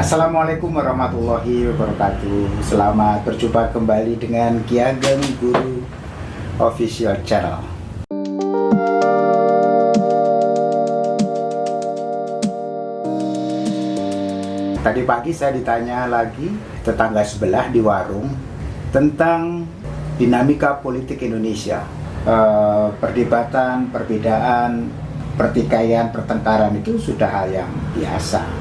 Assalamualaikum warahmatullahi wabarakatuh. Selamat berjumpa kembali dengan Ki Ageng Guru Official Channel. Tadi pagi saya ditanya lagi tetangga sebelah di warung Tentang dinamika politik Indonesia. E, Perdebatan, perbedaan, pertikaian, pertengkaran itu sudah hal yang biasa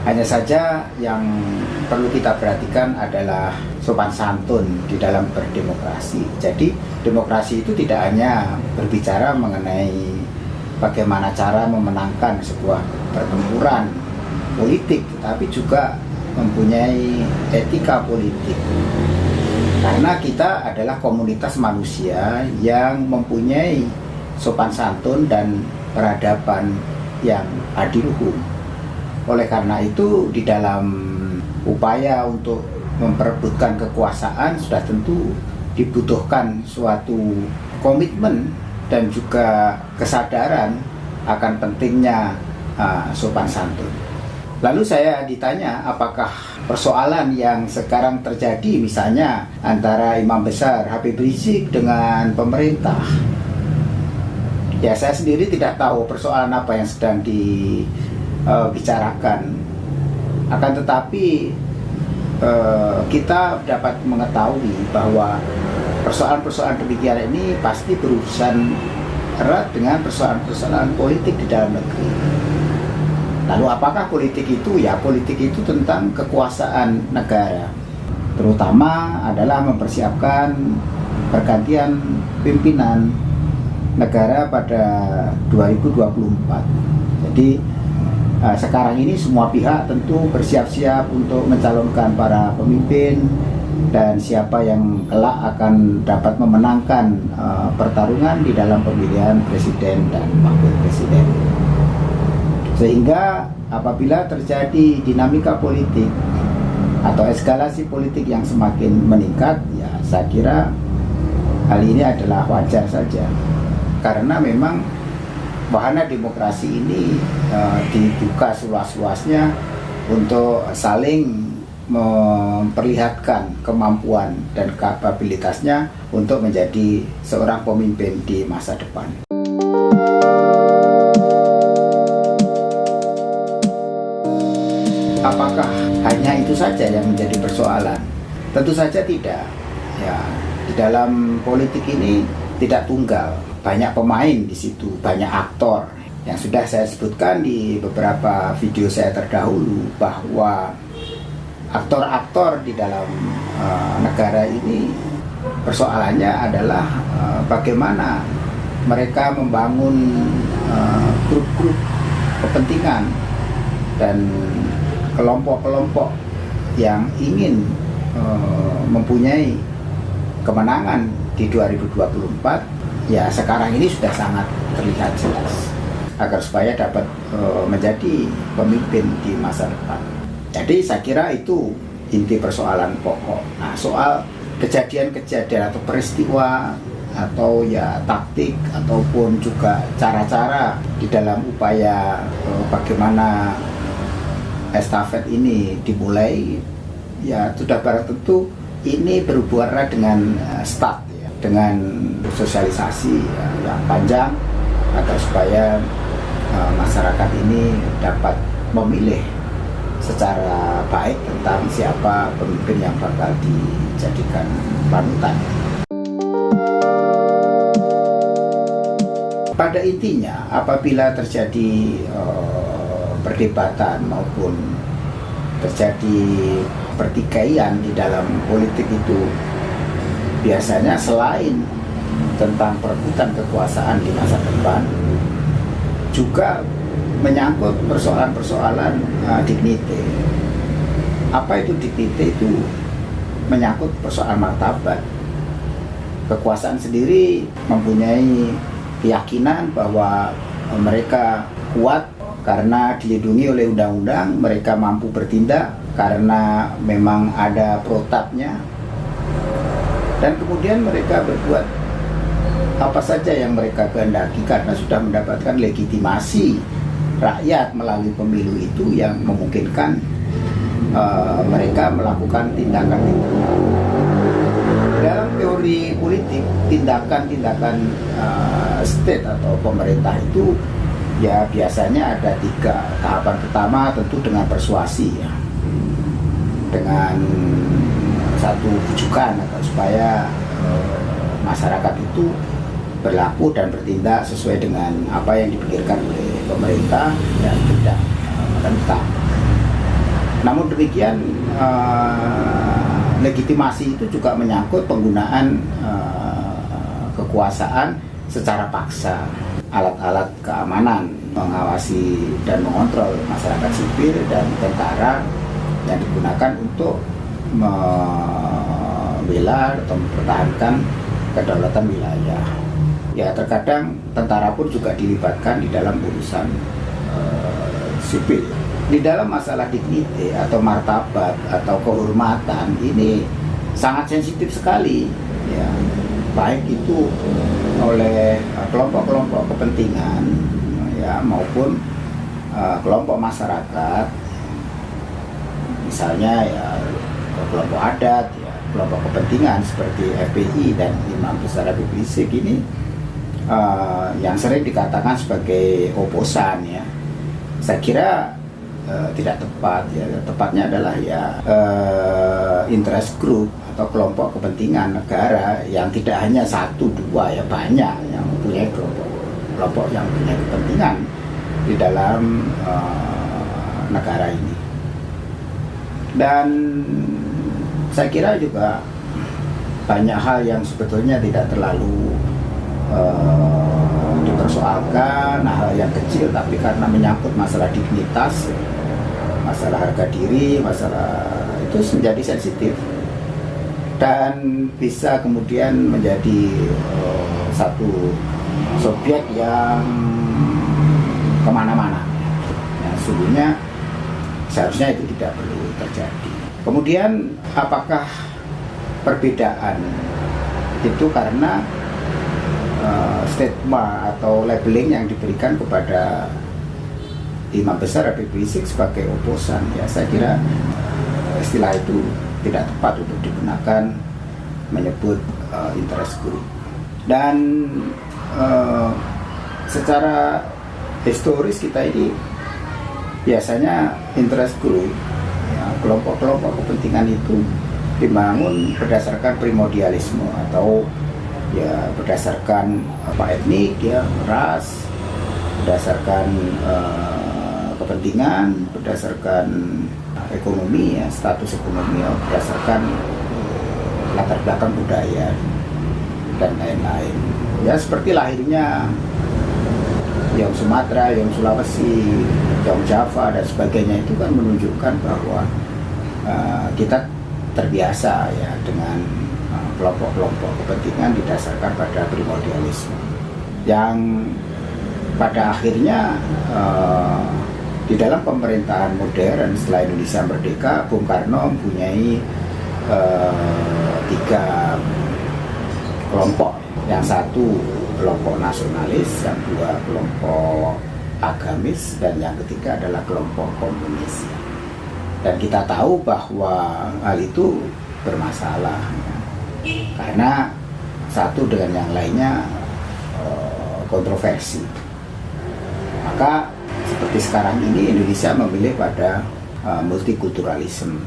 hanya saja yang perlu kita perhatikan adalah sopan santun di dalam berdemokrasi. Jadi demokrasi itu tidak hanya berbicara mengenai bagaimana cara memenangkan sebuah pertempuran politik, tapi juga mempunyai etika politik. Karena kita adalah komunitas manusia yang mempunyai sopan santun dan peradaban yang adiluhum. Oleh karena itu di dalam upaya untuk memperebutkan kekuasaan sudah tentu dibutuhkan suatu komitmen dan juga kesadaran akan pentingnya uh, sopan santun. Lalu saya ditanya apakah persoalan yang sekarang terjadi misalnya antara imam besar Habib Rizik dengan pemerintah Ya saya sendiri tidak tahu persoalan apa yang sedang di uh, bicarakan. Akan tetapi uh, kita dapat mengetahui bahwa persoalan-persoalan demikian ini pasti berurusan erat dengan persoalan-persoalan politik di dalam negeri. Lalu apakah politik itu? Ya politik itu tentang kekuasaan negara. Terutama adalah mempersiapkan pergantian pimpinan negara pada 2024. Jadi Nah, sekarang ini semua pihak tentu bersiap-siap untuk mencalonkan para pemimpin dan siapa yang kelak akan dapat memenangkan uh, pertarungan di dalam pemilihan presiden dan wakil presiden. Sehingga apabila terjadi dinamika politik atau eskalasi politik yang semakin meningkat, ya saya kira hal ini adalah wajar saja. Karena memang wahana demokrasi ini uh, dibuka seluas-luasnya untuk saling memperlihatkan kemampuan dan kapabilitasnya untuk menjadi seorang pemimpin di masa depan. Apakah hanya itu saja yang menjadi persoalan? Tentu saja tidak. Ya, di dalam politik ini tidak tunggal banyak pemain di situ, banyak aktor. Yang sudah saya sebutkan di beberapa video saya terdahulu bahwa aktor-aktor di dalam uh, negara ini persoalannya adalah uh, bagaimana mereka membangun eh, grup-grup uh, kepentingan dan kelompok-kelompok yang ingin uh, mempunyai kemenangan di 2024 ya sekarang ini sudah sangat terlihat jelas agar supaya dapat e, menjadi pemimpin di masa depan. Jadi saya kira itu inti persoalan pokok. Nah soal kejadian-kejadian atau peristiwa atau ya taktik ataupun juga cara-cara di dalam upaya e, bagaimana estafet ini dimulai ya sudah barang tentu ini berhubungan dengan uh, start dengan sosialisasi ya, yang panjang agar supaya uh, masyarakat ini dapat memilih secara baik tentang siapa pemimpin yang bakal dijadikan panutan. Pada intinya, apabila terjadi uh, perdebatan maupun terjadi pertikaian di dalam politik itu biasanya selain tentang perebutan kekuasaan di masa depan juga menyangkut persoalan-persoalan uh, dignity. Apa itu dignity itu menyangkut persoalan martabat. Kekuasaan sendiri mempunyai keyakinan bahwa mereka kuat karena dilindungi oleh undang-undang, mereka mampu bertindak karena memang ada protapnya, dan kemudian mereka berbuat apa saja yang mereka kehendaki karena sudah mendapatkan legitimasi rakyat melalui pemilu itu yang memungkinkan uh, mereka melakukan tindakan-tindakan dalam teori politik tindakan-tindakan uh, state atau pemerintah itu ya biasanya ada tiga tahapan pertama tentu dengan persuasi ya. Dengan satu bujukan supaya uh, masyarakat itu berlaku dan bertindak sesuai dengan apa yang dipikirkan oleh pemerintah dan tidak menentang. Namun demikian uh, legitimasi itu juga menyangkut penggunaan uh, kekuasaan secara paksa, alat-alat keamanan mengawasi dan mengontrol masyarakat sipil dan tentara yang digunakan untuk membela atau mempertahankan kedaulatan wilayah. Ya terkadang tentara pun juga dilibatkan di dalam urusan uh, sipil. Di dalam masalah dignity atau martabat atau kehormatan ini sangat sensitif sekali, ya. Baik itu oleh eh, kelompok-kelompok kepentingan ya maupun uh, kelompok masyarakat. Misalnya ya kelompok adat ya kelompok kepentingan seperti FPI dan Imam Besar Habib Rizik ini uh, yang sering dikatakan sebagai oposan ya. Saya kira uh, tidak tepat ya. Tepatnya adalah ya uh, interest group atau kelompok kepentingan negara yang tidak hanya satu dua ya banyak yang punya kelompok kelompok yang punya kepentingan di dalam uh, negara ini dan saya kira juga banyak hal yang sebetulnya tidak terlalu uh, dipersoalkan hal yang kecil tapi karena menyangkut masalah dignitas masalah harga diri masalah itu menjadi sensitif. Dan bisa kemudian menjadi uh, satu subjek yang ke mana-mana. Sesungguhnya seharusnya itu tidak perlu terjadi. Kemudian apakah perbedaan itu karena uh, stigma atau labeling yang diberikan kepada imam besar Habib Rizik sebagai oposan? Ya saya kira istilah itu tidak tepat untuk digunakan menyebut uh, interest group dan uh, secara historis kita ini biasanya interest group ya, kelompok-kelompok kepentingan itu dibangun berdasarkan primordialisme atau ya berdasarkan apa etnik ya ras berdasarkan uh, kepentingan berdasarkan ekonomi ya status ekonomi ya berdasarkan latar belakang budaya dan lain-lain. Ya seperti lahirnya yang Sumatera, yang Sulawesi, yang Java dan sebagainya itu kan menunjukkan bahwa uh, kita terbiasa ya dengan kelompok-kelompok kepentingan didasarkan pada primordialisme. Yang pada akhirnya uh, di dalam pemerintahan modern setelah Indonesia merdeka Bung Karno mempunyai uh, tiga kelompok. Yang satu kelompok nasionalis yang dua kelompok agamis dan yang ketiga adalah kelompok komunis. Dan kita tahu bahwa hal itu bermasalah karena satu dengan yang lainnya eh, kontroversi. Maka seperti sekarang ini Indonesia memilih pada uh, multikulturalisme,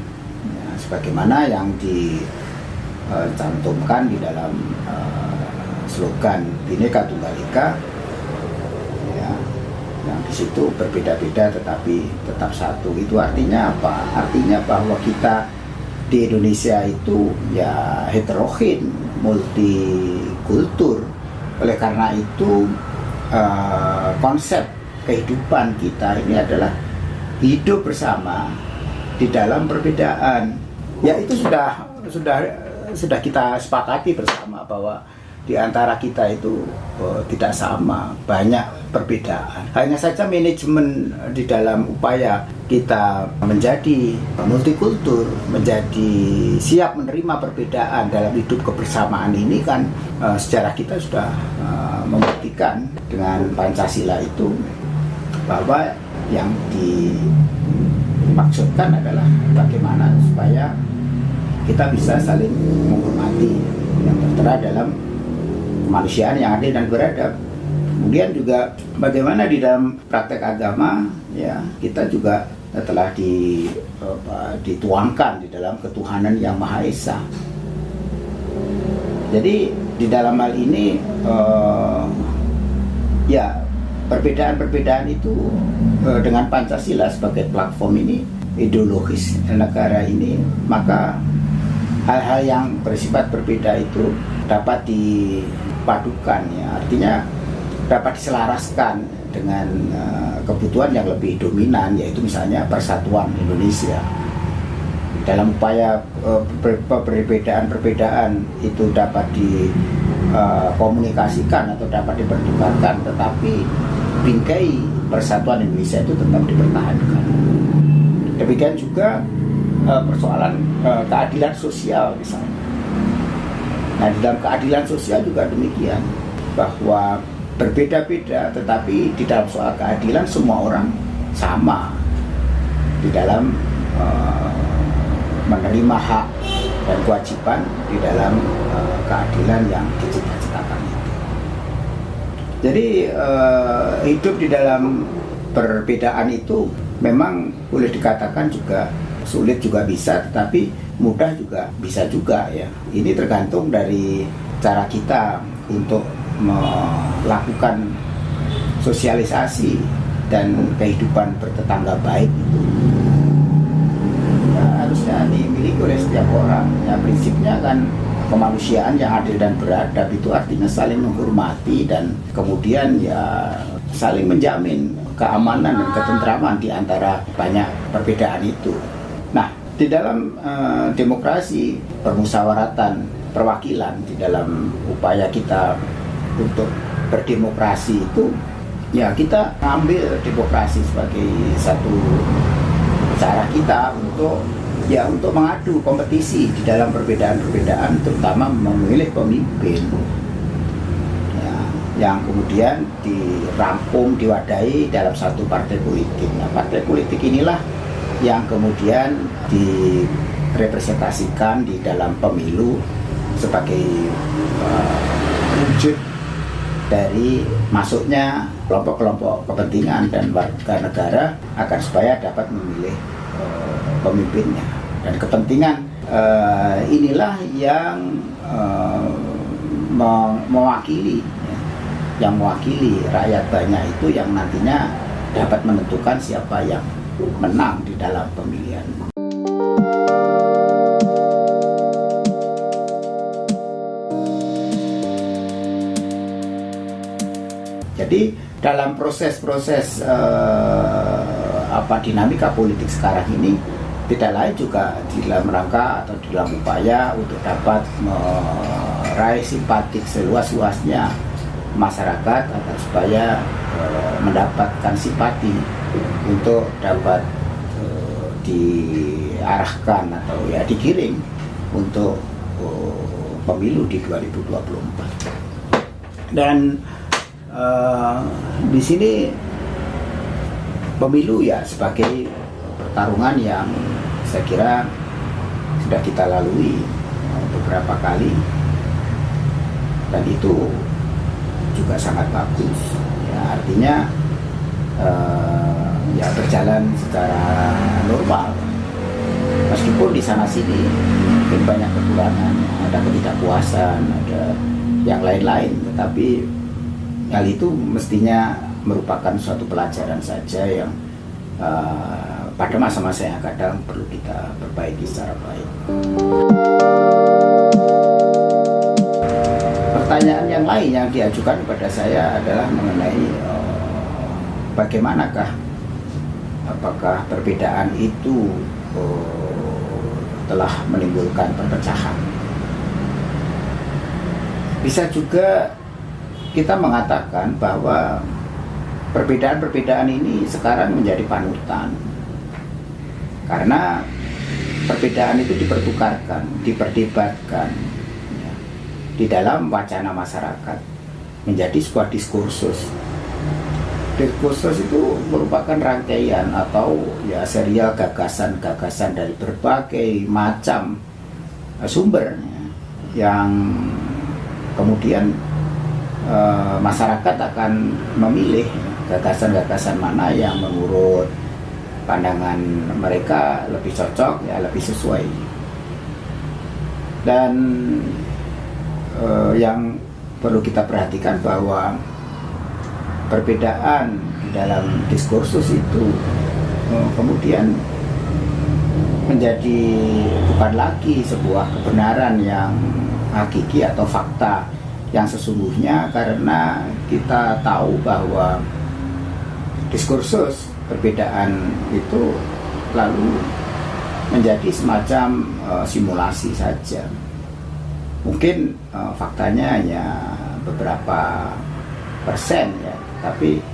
ya, sebagaimana yang dicantumkan di dalam slogan Bhinneka Tunggal Ika, ya, yang di situ berbeda-beda tetapi tetap satu. Itu artinya apa? Artinya bahwa kita di Indonesia itu ya heterogen, multikultur. Oleh karena itu uh, konsep kehidupan kita ini adalah hidup bersama di dalam perbedaan. Ya itu sudah sudah sudah kita sepakati bersama bahwa di antara kita itu oh, tidak sama, banyak perbedaan. Hanya saja manajemen di dalam upaya kita menjadi multikultur, menjadi siap menerima perbedaan dalam hidup kebersamaan ini kan uh, sejarah kita sudah uh, membuktikan dengan Pancasila itu bahwa yang dimaksudkan adalah bagaimana supaya kita bisa saling menghormati yang tertera dalam kemanusiaan yang adil dan beradab. Kemudian juga bagaimana di dalam praktek agama ya kita juga telah di, apa, dituangkan di dalam ketuhanan yang maha esa. Jadi di dalam hal ini uh, ya perbedaan-perbedaan itu uh, dengan Pancasila sebagai platform ini ideologis negara ini maka hal-hal yang bersifat berbeda itu dapat dipadukan ya artinya dapat diselaraskan dengan uh, kebutuhan yang lebih dominan yaitu misalnya persatuan Indonesia. Dalam upaya uh, perbedaan-perbedaan itu dapat dikomunikasikan uh, atau dapat dipertukarkan tetapi bingkai persatuan Indonesia itu tetap dipertahankan. Demikian juga persoalan keadilan sosial misalnya. Nah dalam keadilan sosial juga demikian bahwa berbeda-beda tetapi di dalam soal keadilan semua orang sama di dalam uh, menerima hak dan kewajiban di dalam uh, keadilan yang dicita-citakan itu. Jadi uh, hidup di dalam perbedaan itu memang boleh dikatakan juga sulit juga bisa tetapi mudah juga bisa juga ya. Ini tergantung dari cara kita untuk melakukan sosialisasi dan kehidupan bertetangga baik itu. Ya, harusnya dimiliki oleh setiap orang. Ya prinsipnya kan kemanusiaan yang adil dan beradab itu artinya saling menghormati dan kemudian ya saling menjamin keamanan dan ketentraman di antara banyak perbedaan itu. Di dalam uh, demokrasi, permusyawaratan, perwakilan, di dalam upaya kita untuk berdemokrasi itu, ya kita ambil demokrasi sebagai satu cara kita untuk ya untuk mengadu kompetisi di dalam perbedaan-perbedaan, terutama memilih pemimpin ya, yang kemudian dirampung, diwadahi dalam satu partai politik. Nah, partai politik inilah yang kemudian direpresentasikan di dalam pemilu sebagai uh, dari masuknya kelompok-kelompok kepentingan dan warga negara agar supaya dapat memilih uh, pemimpinnya. Dan kepentingan uh, inilah yang uh, mewakili ya, yang mewakili rakyat banyak itu yang nantinya dapat menentukan siapa yang menang di dalam pemilihan. Jadi dalam proses-proses uh, apa dinamika politik sekarang ini tidak lain juga di dalam rangka atau di dalam upaya untuk dapat meraih simpatik seluas-luasnya masyarakat agar supaya uh, mendapatkan simpati untuk dapat uh, diarahkan atau ya digiring untuk uh, pemilu di 2024 dan uh, di sini pemilu ya sebagai pertarungan yang saya kira sudah kita lalui beberapa kali. Dan itu juga sangat bagus. Ya artinya uh, ya berjalan secara normal meskipun di sana sini mungkin banyak kekurangan ada ketidakpuasan ada yang lain-lain tetapi hal itu mestinya merupakan suatu pelajaran saja yang uh, pada masa-masa yang kadang perlu kita perbaiki secara baik. pertanyaan yang lain yang diajukan kepada saya adalah mengenai uh, bagaimanakah apakah perbedaan itu uh, telah menimbulkan perpecahan. Bisa juga kita mengatakan bahwa perbedaan-perbedaan ini sekarang menjadi panutan. Karena perbedaan itu dipertukarkan, diperdebatkan, di dalam wacana masyarakat menjadi sebuah diskursus diskursus itu merupakan rangkaian atau ya serial gagasan-gagasan dari berbagai macam uh, sumber ya, yang kemudian uh, masyarakat akan memilih gagasan-gagasan mana yang menurut pandangan mereka lebih cocok ya lebih sesuai. Dan uh, yang perlu kita perhatikan bahwa perbedaan dalam diskursus itu uh, kemudian menjadi bukan lagi sebuah kebenaran yang hakiki atau fakta yang sesungguhnya karena kita tahu bahwa diskursus perbedaan itu lalu menjadi semacam uh, simulasi saja. Mungkin uh, faktanya hanya beberapa persen ya, tapi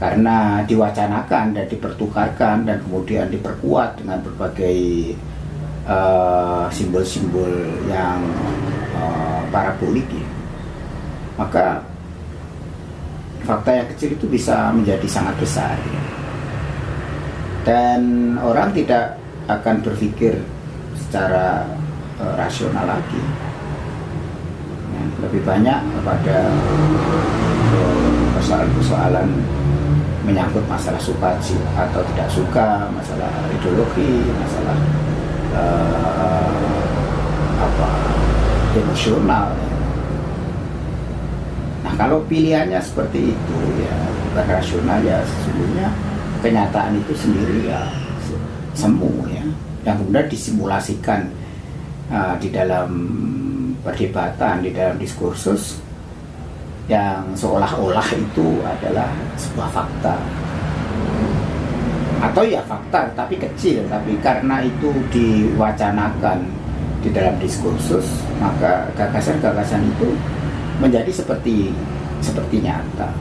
karena diwacanakan dan dipertukarkan dan kemudian diperkuat dengan berbagai eh, simbol-simbol uh, yang uh, parabolik ya, maka fakta yang kecil itu bisa menjadi sangat besar ya. dan orang tidak akan berpikir secara uh, rasional lagi ya, lebih banyak kepada persoalan-persoalan menyangkut masalah suka atau tidak suka, masalah ideologi, masalah uh, apa emosional. Ya. Nah kalau pilihannya seperti itu ya rasional ya sesungguhnya kenyataan itu sendiri ya semu ya yang kemudian disimulasikan uh, di dalam perdebatan di dalam diskursus yang seolah-olah itu adalah sebuah fakta. Atau ya fakta tapi kecil tapi karena itu diwacanakan di dalam diskursus maka gagasan-gagasan itu menjadi seperti seperti nyata.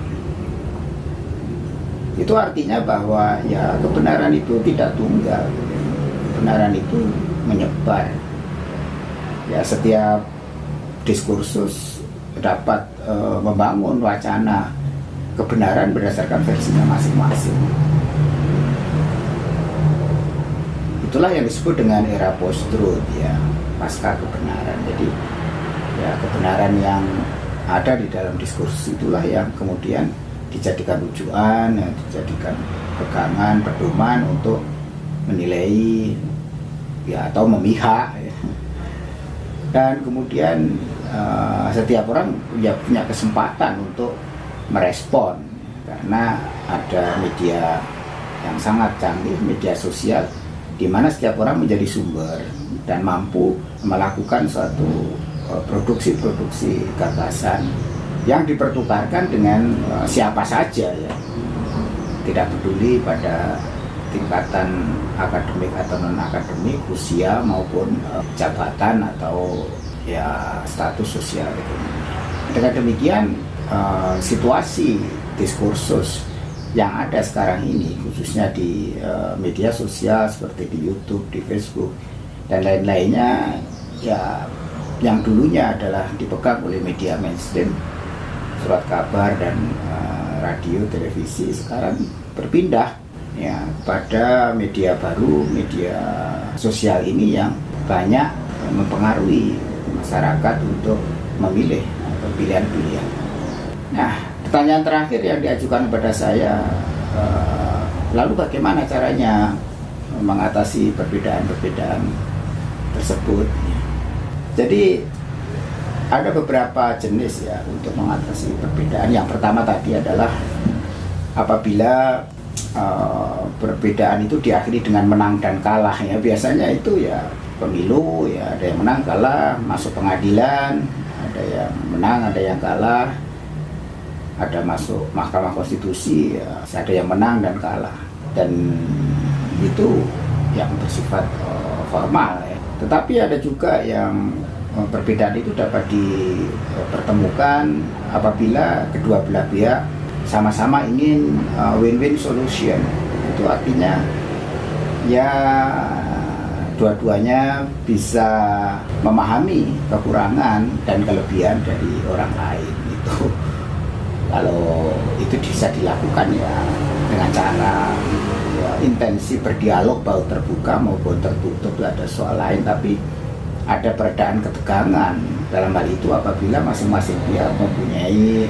Itu artinya bahwa ya kebenaran itu tidak tunggal. Kebenaran itu menyebar. Ya setiap diskursus dapat e, membangun wacana kebenaran berdasarkan versinya masing-masing itulah yang disebut dengan era post-truth ya pasca kebenaran jadi ya kebenaran yang ada di dalam diskursus itulah yang kemudian dijadikan rujukan, ya, dijadikan pegangan, pedoman untuk menilai ya atau memihak ya. dan kemudian uh, setiap orang ya punya kesempatan untuk merespon. Karena ada media yang sangat canggih media sosial di mana setiap orang menjadi sumber dan mampu melakukan suatu eh, produksi-produksi gagasan yang dipertukarkan dengan uh, siapa saja ya. Tidak peduli pada tingkatan akademik atau non akademik usia maupun jabatan atau ya status sosial itu. Dengan demikian uh, situasi diskursus yang ada sekarang ini khususnya di uh, media sosial seperti di YouTube, di Facebook dan lain-lainnya ya yang dulunya adalah dipegang oleh media mainstream. Surat kabar dan uh, radio televisi sekarang berpindah ya pada media baru media sosial ini yang banyak mempengaruhi masyarakat untuk memilih pilihan-pilihan. Nah, pertanyaan terakhir yang diajukan kepada saya, uh, lalu bagaimana caranya mengatasi perbedaan-perbedaan tersebut? Jadi ada beberapa jenis ya untuk mengatasi perbedaan. Yang pertama tadi adalah apabila uh, perbedaan itu diakhiri dengan menang dan kalah ya biasanya itu ya pemilu ya ada yang menang kalah. Masuk pengadilan ada yang menang ada yang kalah. Ada masuk mahkamah konstitusi ya ada yang menang dan kalah. Dan itu yang bersifat uh, formal ya. Tetapi ada juga yang Eh, perbedaan itu dapat dipertemukan apabila kedua belah pihak sama-sama ingin eh, win-win solution. Itu artinya ya dua-duanya bisa memahami kekurangan dan kelebihan dari orang lain itu kalau itu bisa dilakukan ya dengan cara ya, intensi berdialog baik terbuka maupun tertutup itu ada soal lain tapi ada peredaan ketegangan dalam hal itu apabila masing-masing pihak mempunyai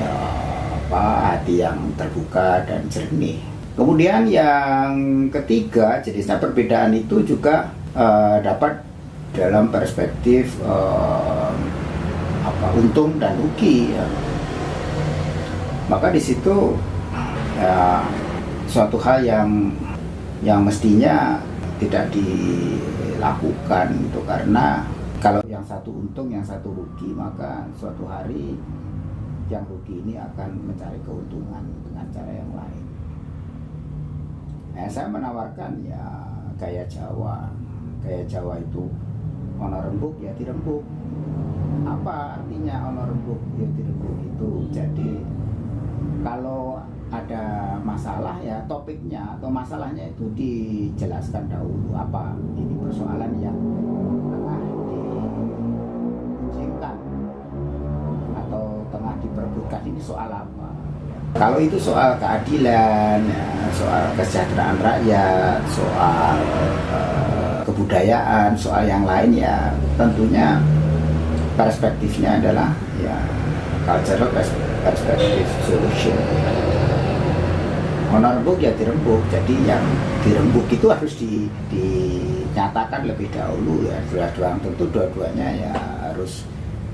apa hati yang terbuka dan jernih. Kemudian yang ketiga jenisnya perbedaan itu juga uh, dapat dalam perspektif uh, apa untung dan rugi ya. Maka di situ ya suatu hal yang yang mestinya tidak dilakukan itu karena kalau yang satu untung yang satu rugi maka suatu hari yang rugi ini akan mencari keuntungan dengan cara yang lain. Nah, saya menawarkan ya gaya Jawa gaya Jawa itu ono rembuk ya dirembuk. Apa artinya ono rembuk ya dirembuk itu? Jadi kalau ada masalah ya topiknya atau masalahnya itu dijelaskan dahulu. Apa ini persoalan yang tengah diujikan atau tengah diperebutkan? Ini soal apa? Kalau itu soal keadilan ya, soal kesejahteraan rakyat soal uh, kebudayaan soal yang lain ya tentunya perspektifnya adalah ya cultural perspektif solution. Honor rembuk ya dirembuk jadi yang dirembuk itu harus di, dinyatakan lebih dahulu ya dua-dua tentu dua-duanya ya harus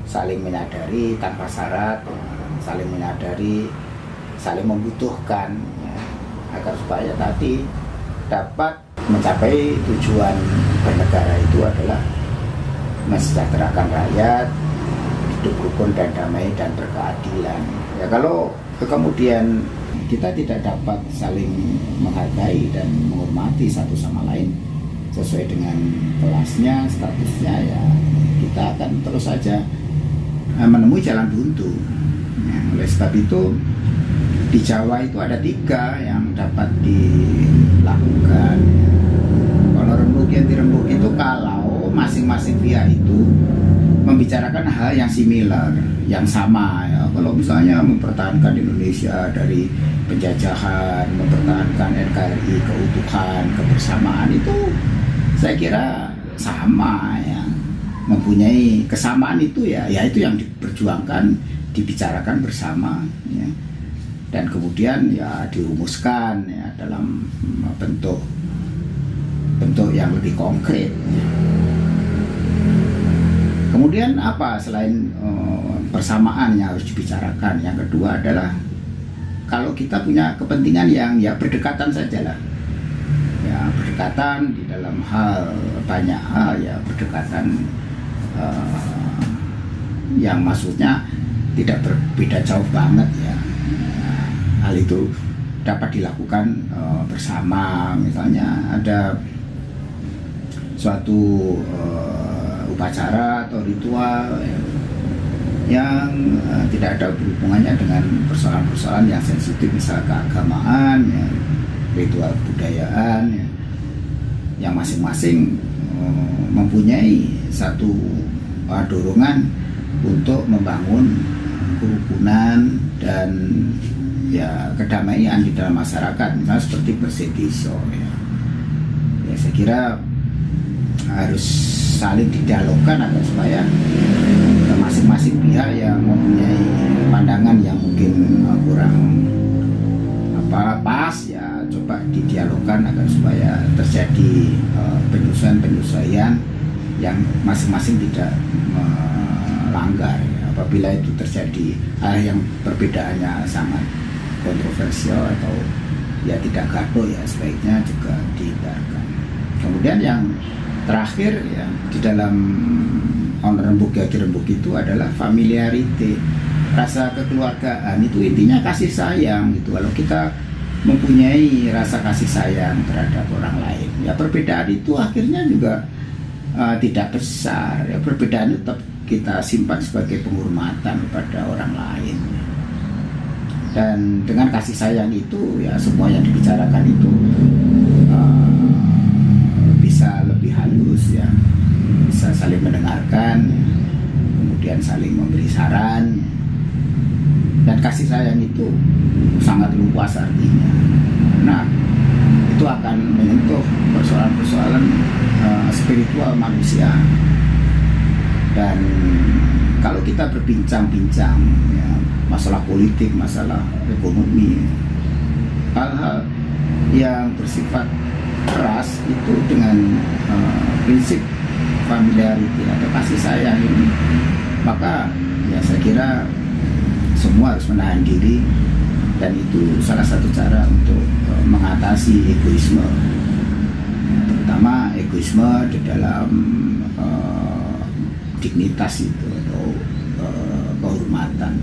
saling menyadari tanpa syarat ya, saling menyadari saling membutuhkan ya, agar supaya tadi dapat mencapai tujuan bernegara itu adalah mensejahterakan rakyat hidup rukun dan damai dan berkeadilan ya kalau kemudian kita tidak dapat saling menghargai dan menghormati satu sama lain sesuai dengan kelasnya, statusnya ya kita akan terus saja eh, menemui jalan buntu. Ya, oleh sebab itu di Jawa itu ada tiga yang dapat dilakukan. Kalau rembuk yang dirembuk itu kalau masing-masing pihak itu membicarakan hal yang similar, yang sama ya. Kalau misalnya mempertahankan Indonesia dari penjajahan, mempertahankan NKRI, keutuhan, kebersamaan itu saya kira sama ya. Mempunyai kesamaan itu ya, ya itu yang diperjuangkan, dibicarakan bersama ya. Dan kemudian ya dirumuskan ya dalam bentuk bentuk yang lebih konkret. Ya. Kemudian apa selain uh, persamaan yang harus dibicarakan? Yang kedua adalah kalau kita punya kepentingan yang ya berdekatan saja lah ya berdekatan di dalam hal banyak hal ya berdekatan uh, yang maksudnya tidak berbeda jauh banget ya hal itu dapat dilakukan uh, bersama. Misalnya ada suatu uh, upacara atau ritual ya, yang uh, tidak ada hubungannya dengan persoalan-persoalan yang sensitif misal keagamaan, ya, ritual budayaan, ya, yang masing-masing uh, mempunyai satu uh, dorongan untuk membangun kerukunan dan ya kedamaian di dalam masyarakat, misalnya seperti bersih ya. ya saya kira harus saling didialogkan agar supaya masing-masing pihak yang mempunyai pandangan yang mungkin uh, kurang apa pas ya coba didialogkan agar supaya terjadi uh, penyesuaian-penyesuaian yang masing-masing tidak melanggar ya. apabila itu terjadi hal yang perbedaannya sangat kontroversial atau ya tidak gaduh ya sebaiknya juga dihindarkan. Kemudian yang terakhir ya di dalam on rembuk ya rembuk itu adalah familiarity rasa kekeluargaan itu intinya kasih sayang gitu. Kalau kita mempunyai rasa kasih sayang terhadap orang lain ya perbedaan itu akhirnya juga uh, tidak besar. Ya perbedaan itu tetap kita simpan sebagai penghormatan kepada orang lain dan dengan kasih sayang itu ya semua yang dibicarakan itu uh, bisa lebih halus ya. Bisa saling mendengarkan kemudian saling memberi saran. Dan kasih sayang itu sangat luas artinya. Nah itu akan menyentuh persoalan-persoalan uh, spiritual manusia dan kalau kita berbincang-bincang ya, masalah politik, masalah ekonomi, hal-hal yang bersifat keras itu dengan uh, prinsip familiarity atau kasih sayang ini, maka ya saya kira semua harus menahan diri dan itu salah satu cara untuk uh, mengatasi egoisme, terutama egoisme di dalam uh, dignitas itu atau uh, kehormatan.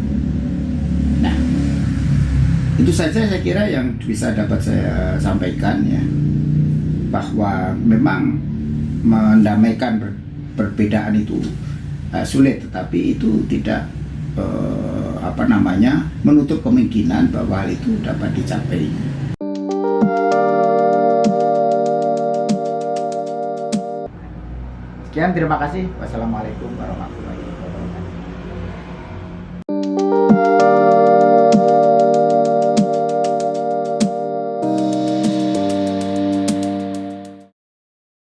Nah, itu saja saya kira yang bisa dapat saya sampaikan ya bahwa memang mendamaikan ber, perbedaan itu uh, sulit, tetapi itu tidak uh, apa namanya menutup kemungkinan bahwa hal itu dapat dicapai. Sekian terima kasih. Wassalamualaikum warahmatullahi.